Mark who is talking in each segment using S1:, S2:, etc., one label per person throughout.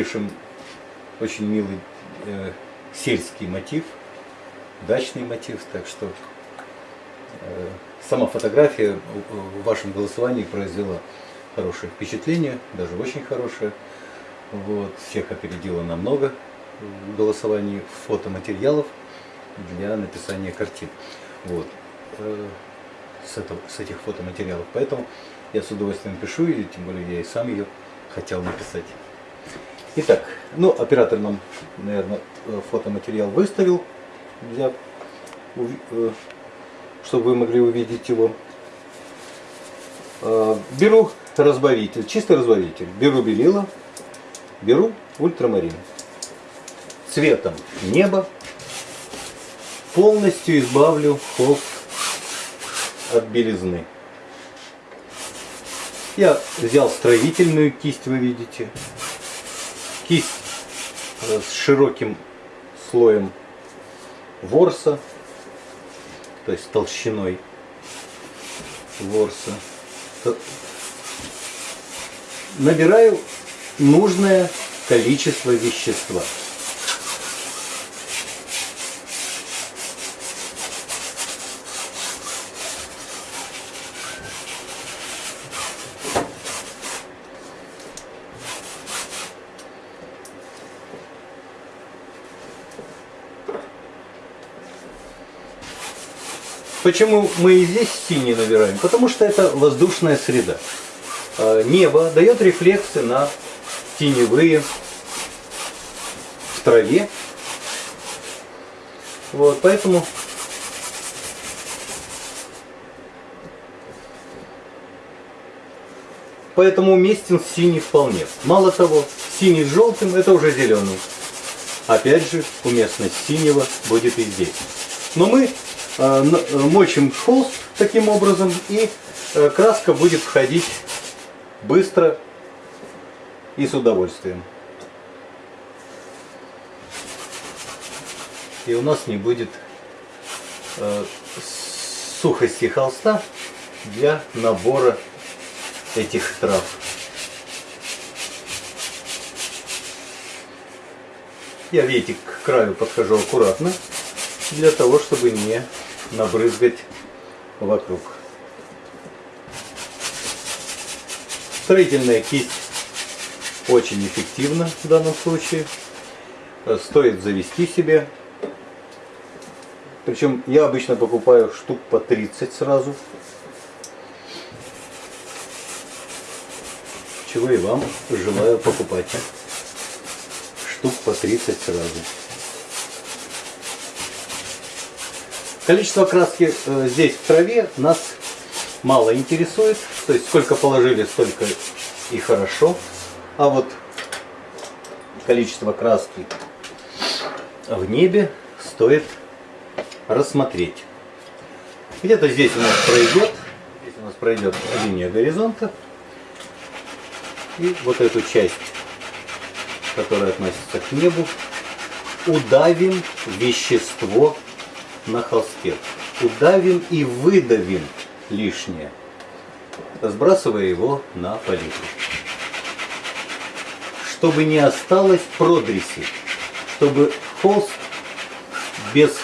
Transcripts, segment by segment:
S1: Напишем очень милый э, сельский мотив, дачный мотив, так что э, сама фотография в вашем голосовании произвела хорошее впечатление, даже очень хорошее. Вот, всех опередила намного в голосовании фотоматериалов для написания картин. Вот, э, с, этого, с этих фотоматериалов. Поэтому я с удовольствием пишу, и тем более я и сам ее хотел написать. Итак, ну, оператор нам, наверное, фотоматериал выставил, для, э, чтобы вы могли увидеть его. Э, беру разбавитель, чистый разбавитель. Беру белила, беру ультрамарин. Цветом небо. Полностью избавлю холст от белизны. Я взял строительную кисть, вы видите. Кисть э, с широким слоем ворса, то есть толщиной ворса. Набираю нужное количество вещества. Почему мы и здесь синий набираем? Потому что это воздушная среда. А, небо дает рефлексы на теневые в траве. Вот, поэтому поэтому уместен синий вполне. Мало того, синий с желтым это уже зеленый. Опять же, уместность синего будет и здесь. Но мы мочим холст таким образом, и э, краска будет входить быстро и с удовольствием. И у нас не будет сухости холста для набора этих трав. Я, видите, к краю подхожу аккуратно, для того, чтобы не набрызгать вокруг. Строительная кисть очень эффективна в данном случае. Стоит завести себе. Причем я обычно покупаю штук по 30 сразу. Чего и вам желаю покупать. Штук по 30 сразу. Количество краски э, здесь в траве нас мало интересует. То есть сколько положили, столько и хорошо. А вот количество краски в небе стоит рассмотреть. Где-то здесь у нас пройдет, здесь у нас пройдет линия горизонта. И вот эту часть, которая относится к небу, удавим вещество на холсте. Удавим и выдавим лишнее, сбрасывая его на палитру. Чтобы не осталось продреси, чтобы холст без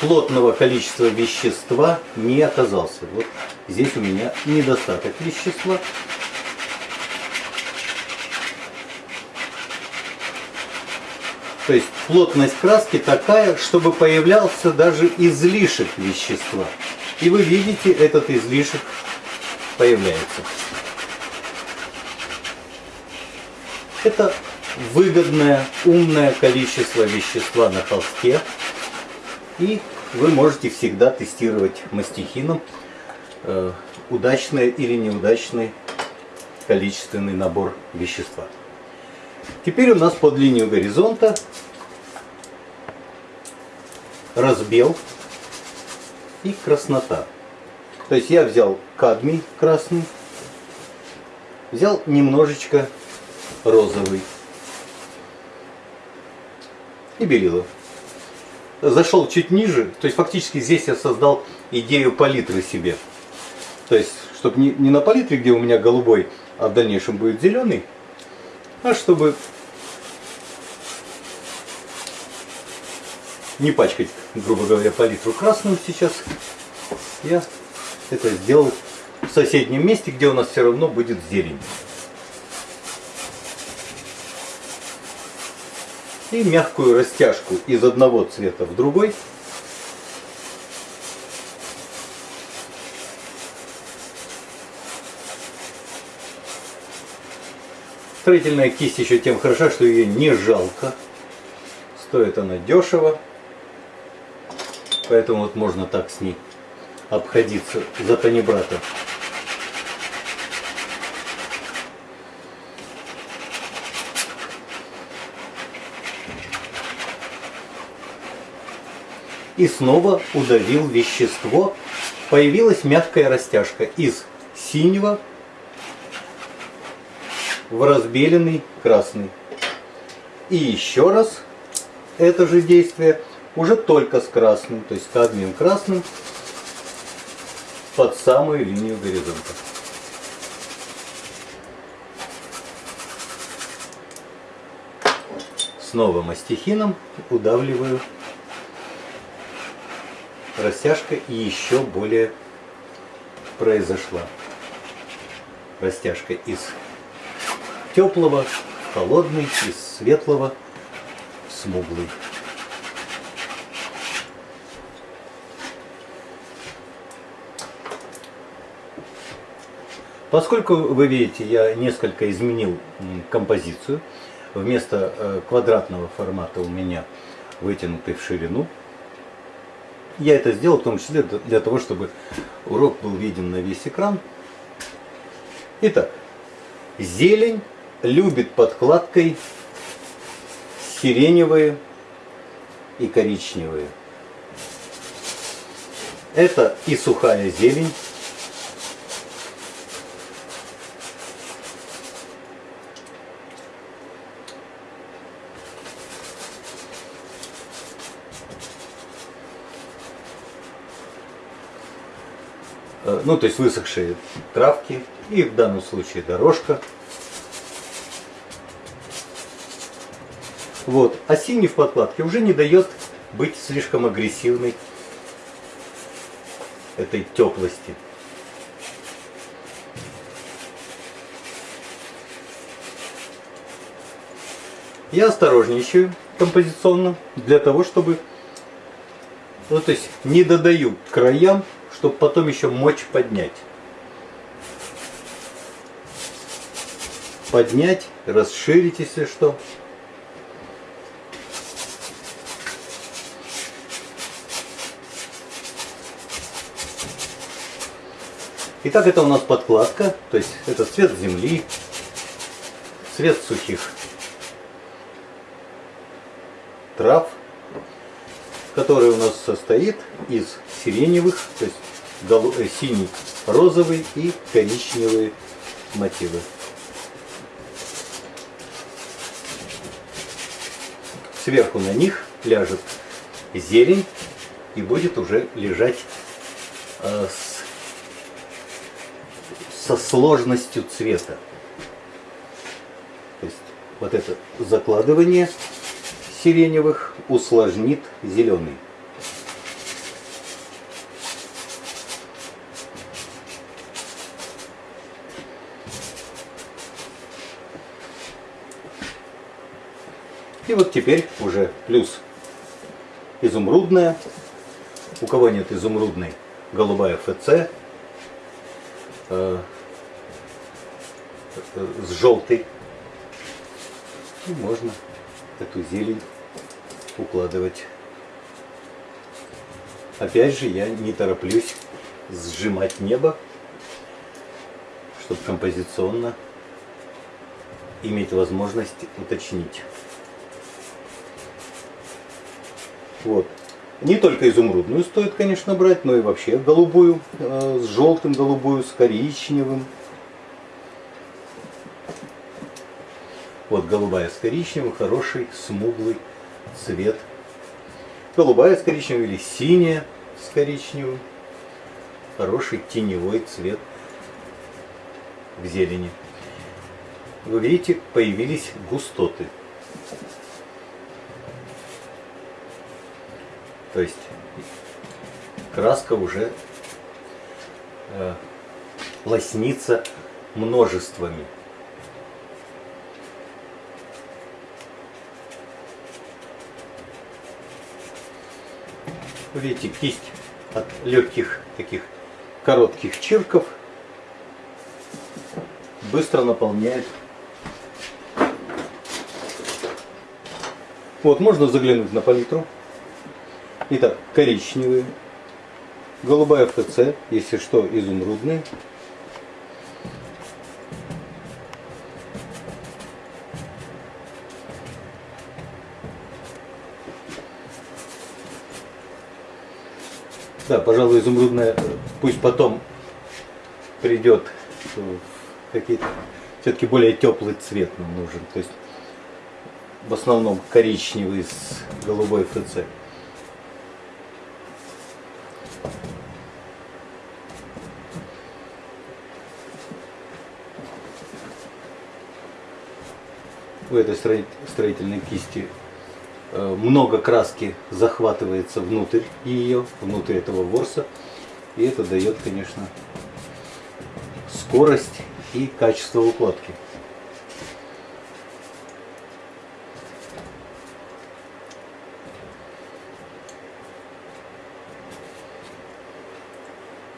S1: плотного количества вещества не оказался. Вот здесь у меня недостаток вещества, То есть плотность краски такая, чтобы появлялся даже излишек вещества. И вы видите, этот излишек появляется. Это выгодное, умное количество вещества на холсте. И вы можете всегда тестировать мастихином э, удачный или неудачный количественный набор вещества. Теперь у нас под линию горизонта разбел и краснота. То есть я взял кадмий красный, взял немножечко розовый и белилов. Зашел чуть ниже, то есть фактически здесь я создал идею палитры себе. То есть, чтобы не, не на палитре, где у меня голубой, а в дальнейшем будет зеленый. А чтобы не пачкать, грубо говоря, палитру красную сейчас, я это сделал в соседнем месте, где у нас все равно будет зелень. И мягкую растяжку из одного цвета в другой. Строительная кисть еще тем хороша, что ее не жалко. Стоит она дешево. Поэтому вот можно так с ней обходиться за панибрата. И снова удавил вещество. Появилась мягкая растяжка из синего в разбеленный красный. И еще раз это же действие уже только с красным, то есть кадмием красным под самую линию горизонта. Снова мастихином удавливаю. Растяжка и еще более произошла. Растяжка из теплого, холодный, из светлого, смуглый. Поскольку вы видите, я несколько изменил композицию. Вместо э, квадратного формата у меня вытянутый в ширину. Я это сделал в том числе для того, чтобы урок был виден на весь экран. Итак, зелень любит подкладкой сиреневые и коричневые. Это и сухая зелень, Э, ну то есть высохшие травки и в данном случае дорожка. Вот. А синий в подкладке уже не дает быть слишком агрессивной этой теплости. Я осторожничаю композиционно для того, чтобы ну, то есть не додаю краям чтобы потом еще мочь поднять. Поднять, расширить, если что. Итак, это у нас подкладка, то есть это цвет земли, цвет сухих трав, который у нас состоит из сиреневых, то есть Э, синий, розовый и коричневые мотивы. Сверху на них ляжет зелень и будет уже лежать э, с, со сложностью цвета. То есть вот это закладывание сиреневых усложнит зеленый. И вот теперь уже плюс изумрудная. У кого нет изумрудной, голубая ФЦ э, с желтой. И можно эту зелень укладывать. Опять же, я не тороплюсь сжимать небо, чтобы композиционно иметь возможность уточнить. Вот. Не только изумрудную стоит, конечно, брать, но и вообще голубую, э, с желтым голубую, с коричневым. Вот голубая с коричневым, хороший, смуглый цвет. Голубая с коричневым или синяя с коричневым. Хороший теневой цвет в зелени. вы видите, появились густоты. То есть краска уже э, лоснится множествами. Видите, кисть от легких таких коротких чирков быстро наполняет. Вот, можно заглянуть на палитру. Итак, коричневые, голубая ФЦ, если что, изумрудный. Да, пожалуй, изумрудная пусть потом придет в какие-то все-таки более теплый цвет нам нужен. То есть в основном коричневый с голубой ФЦ. У этой строительной кисти Э, много краски захватывается внутрь ее, внутрь этого ворса. И это дает, конечно, скорость и качество укладки.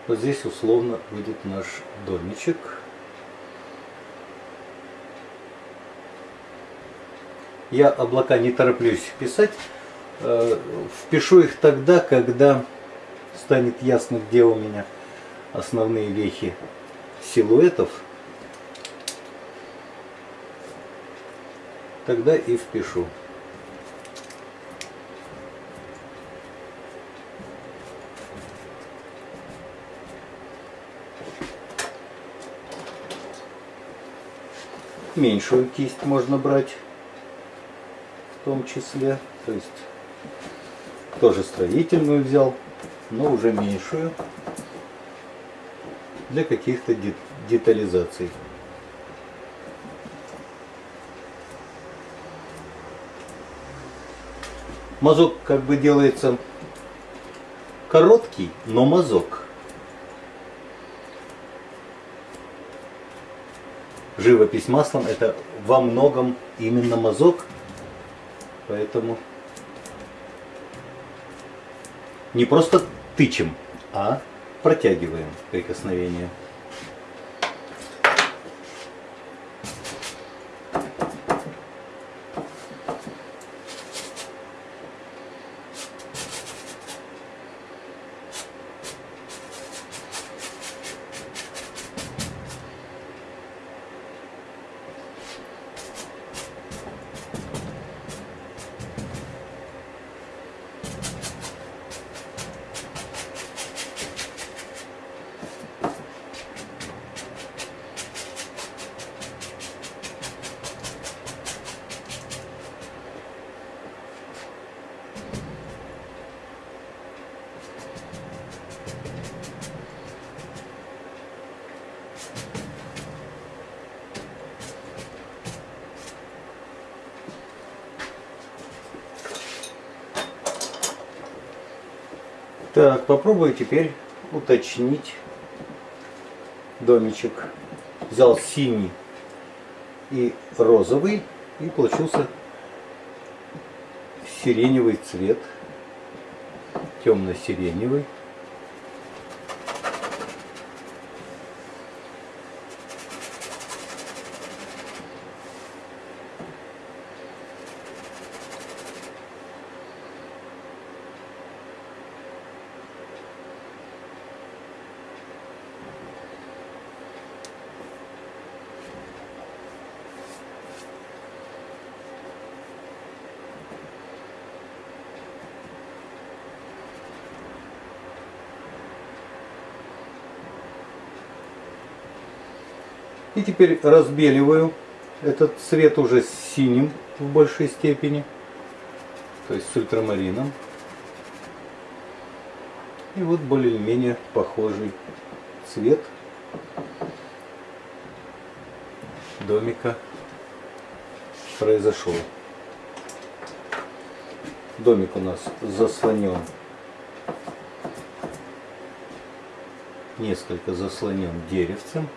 S1: Вот здесь условно будет наш домичек. Я облака не тороплюсь писать. Э, впишу их тогда, когда станет ясно, где у меня основные вехи силуэтов. Тогда и впишу. Меньшую кисть можно брать том числе. То есть тоже строительную взял, но уже меньшую для каких-то детализаций. Мазок как бы делается короткий, но мазок. Живопись маслом это во многом именно мазок, Поэтому не просто тычем, а протягиваем прикосновение. Так, попробую теперь уточнить домичек. Взял синий и розовый и получился сиреневый цвет, темно-сиреневый. И теперь разбеливаю этот цвет уже синим в большей степени, то есть с ультрамарином. И вот более-менее похожий цвет домика произошел. Домик у нас заслонен. Несколько заслонен деревцем.